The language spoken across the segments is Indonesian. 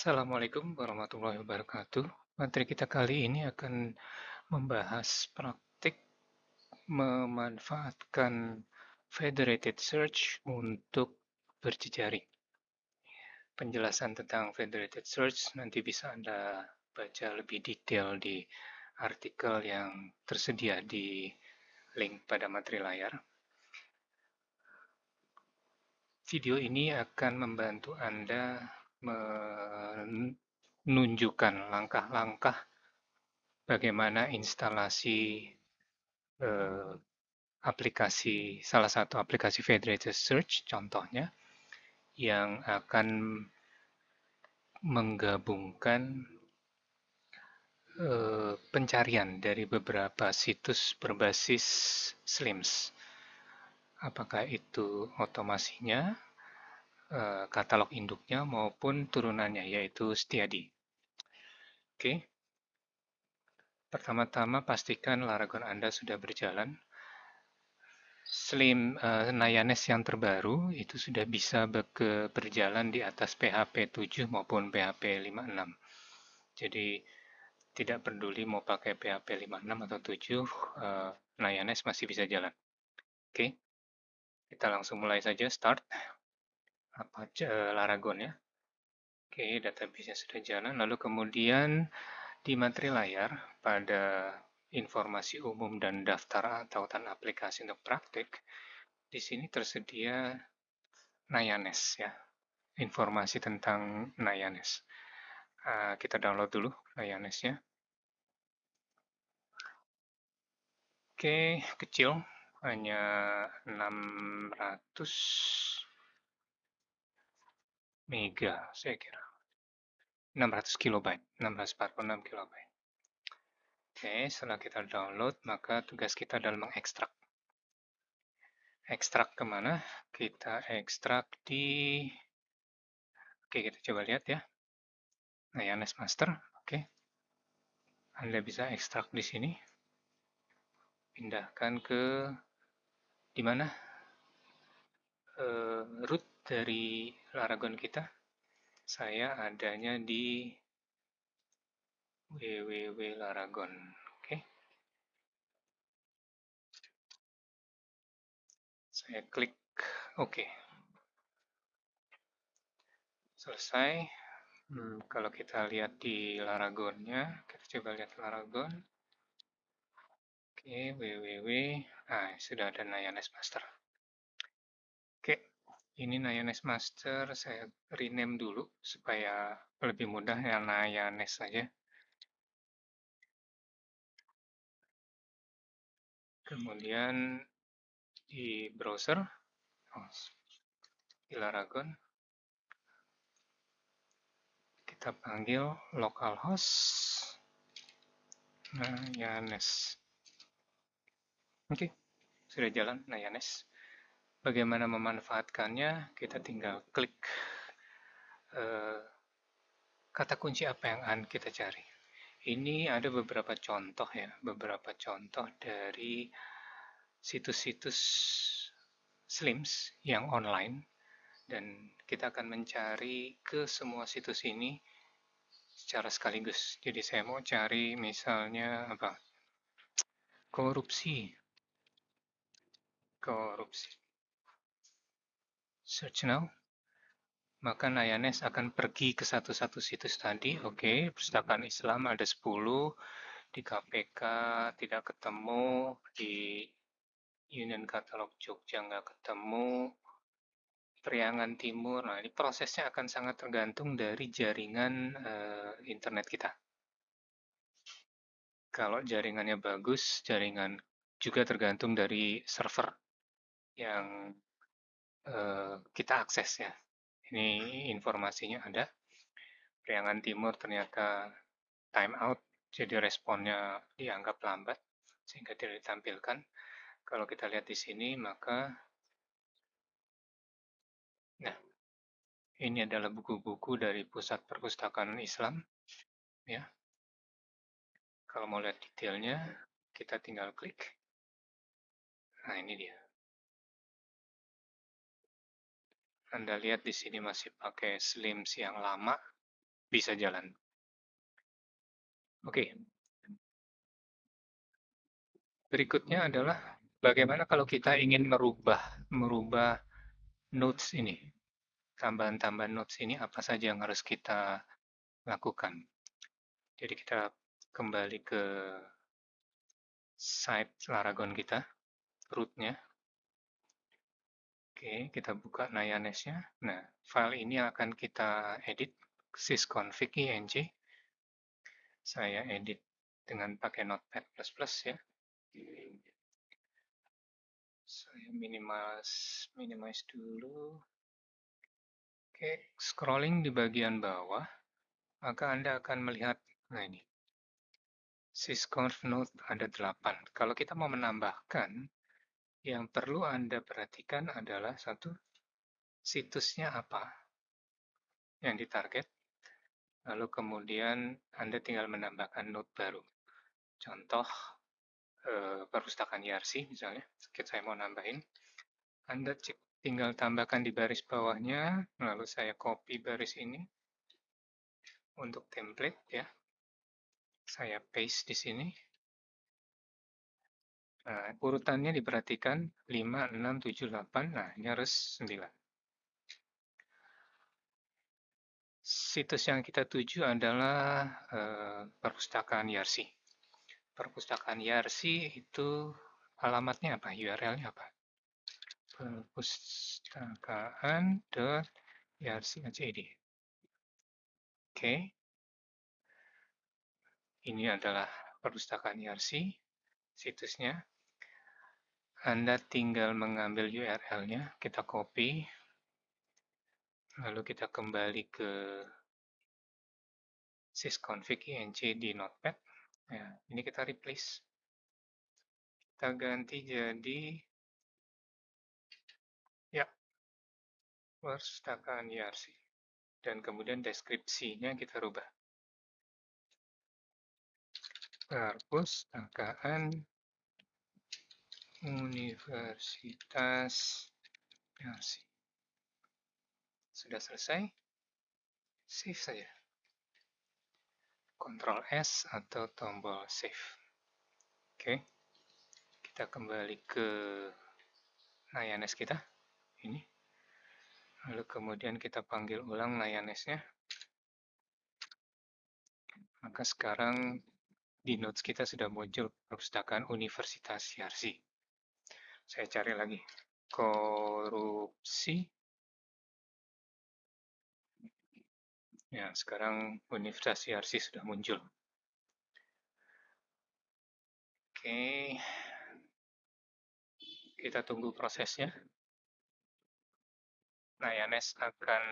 Assalamualaikum warahmatullahi wabarakatuh. Materi kita kali ini akan membahas praktik memanfaatkan federated search untuk berjejaring. Penjelasan tentang federated search nanti bisa Anda baca lebih detail di artikel yang tersedia di link pada materi layar. Video ini akan membantu Anda menunjukkan langkah-langkah bagaimana instalasi eh, aplikasi salah satu aplikasi Federated Search contohnya yang akan menggabungkan eh, pencarian dari beberapa situs berbasis SLIMS. Apakah itu otomasinya Eh, katalog induknya maupun turunannya, yaitu Setiadi. Oke. Pertama-tama pastikan Laragon Anda sudah berjalan. Slim uh, Nayanes yang terbaru itu sudah bisa berjalan di atas PHP 7 maupun PHP 56. Jadi tidak peduli mau pakai PHP 56 atau 7, uh, Nayanes masih bisa jalan. Oke, kita langsung mulai saja, start apa Laragon ya. Oke, database-nya sudah jalan. Lalu kemudian di materi layar pada informasi umum dan daftar tautan aplikasi untuk praktik, di sini tersedia Nayanes ya, informasi tentang Nayanes. Uh, kita download dulu Nayanesnya. Oke, kecil, hanya 600 mega saya kira. 600 kilobyte 646 kilobyte. Oke setelah kita download maka tugas kita adalah mengekstrak. Ekstrak ke mana kita ekstrak di oke kita coba lihat ya. Nah ya Master oke. Anda bisa ekstrak di sini. Pindahkan ke di mana? Uh, root dari Laragon kita. Saya adanya di www Laragon. Oke. Saya klik oke. Selesai. Hmm, kalau kita lihat di Laragonnya, kita coba lihat Laragon. Oke, www. Nah, sudah ada Nayanes Master. Ini Nayanes Master saya rename dulu supaya lebih mudah ya Nayanes saja. Kemudian di browser, oh, di Laragon, kita panggil localhost Nayanes. Oke, sudah jalan Nayanes. Bagaimana memanfaatkannya, kita tinggal klik uh, kata kunci apa yang akan kita cari. Ini ada beberapa contoh ya, beberapa contoh dari situs-situs Slims yang online dan kita akan mencari ke semua situs ini secara sekaligus. Jadi saya mau cari misalnya apa? Korupsi. Korupsi search now, maka Nayanes akan pergi ke satu-satu situs tadi. Oke, okay, perpustakaan Islam ada 10, di KPK tidak ketemu, di Union Katalog Jogja nggak ketemu, Priangan Timur. Nah, ini prosesnya akan sangat tergantung dari jaringan uh, internet kita. Kalau jaringannya bagus, jaringan juga tergantung dari server yang Eh, kita akses ya. Ini informasinya ada. Priangan Timur ternyata time out, jadi responnya dianggap lambat sehingga tidak ditampilkan. Kalau kita lihat di sini maka nah ini adalah buku-buku dari Pusat Perpustakaan Islam ya. Kalau mau lihat detailnya kita tinggal klik. Nah, ini dia. Anda lihat di sini masih pakai slims yang lama. bisa jalan. Oke. Berikutnya adalah bagaimana kalau kita ingin merubah merubah notes ini. Tambahan-tambahan notes ini apa saja yang harus kita lakukan. Jadi kita kembali ke site Laragon kita, rootnya. Oke, kita buka Nayanes-nya. Nah, file ini akan kita edit sysconfig ing. Saya edit dengan pakai Notepad++ ya. Saya minimize, minimize dulu. Oke, scrolling di bagian bawah, maka Anda akan melihat, nah ini, sysconf node ada 8. Kalau kita mau menambahkan, yang perlu Anda perhatikan adalah satu, situsnya apa yang ditarget, lalu kemudian Anda tinggal menambahkan node baru. Contoh, Eh, perpustakaan YRC misalnya, saya mau nambahin, Anda cek, tinggal tambahkan di baris bawahnya, lalu saya copy baris ini untuk template ya. Saya paste di sini. Nah, urutannya diperhatikan 5, 6, 7, 8, nah ini harus 9. Situs yang kita tuju adalah uh, perpustakaan YRC perpustakaan Yarsi itu alamatnya apa? URL-nya apa? perpustakaan.yarsi.id Oke. Ini adalah perpustakaan Yarsi, situsnya. Anda tinggal mengambil URL-nya, kita copy, lalu kita kembali ke sysconfig ing di Notepad, Ya, ini kita replace. Kita ganti jadi ya perpustakaan YRC. Dan kemudian deskripsinya kita rubah. Perpustakaan Universitas YRC. Sudah selesai? Save saja. Ctrl S atau tombol Save. Oke, kita kembali ke Nayanes kita. Ini. Lalu kemudian kita panggil ulang Nayanesnya. Maka sekarang di notes kita sudah muncul perpustakaan Universitas Yarsi. Saya cari lagi. Korupsi Ya, sekarang Universitas YRC sudah muncul. Oke, kita tunggu prosesnya. Nah, Yanes akan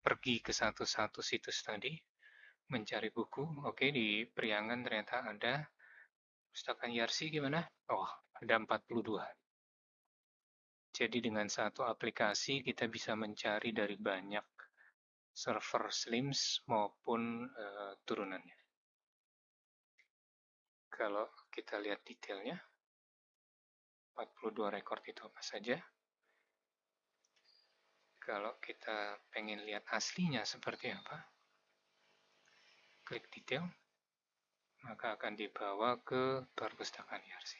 pergi ke satu-satu situs tadi, mencari buku. Oke, di Priangan ternyata ada pustakaan YRC gimana? Oh, ada 42. Jadi dengan satu aplikasi kita bisa mencari dari banyak server Slims maupun uh, turunannya. Kalau kita lihat detailnya, 42 record itu apa saja. Kalau kita pengen lihat aslinya seperti apa, klik detail, maka akan dibawa ke perpustakaan IRC.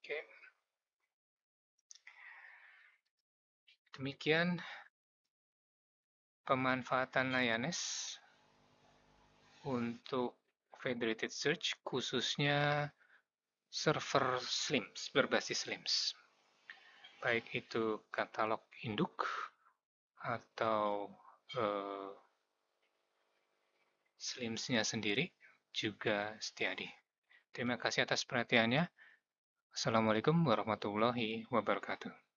Oke. Demikian pemanfaatan Nayanes untuk federated search khususnya server Slims, berbasis Slims. Baik itu katalog induk atau uh, Slimsnya sendiri juga Setiadi. Terima kasih atas perhatiannya. Assalamualaikum warahmatullahi wabarakatuh.